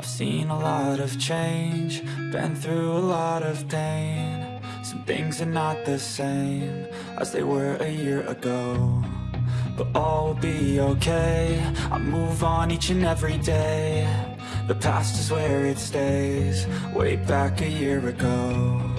I've seen a lot of change, been through a lot of pain. Some things are not the same as they were a year ago But all will be okay, I move on each and every day. The past is where it stays, way back a year ago.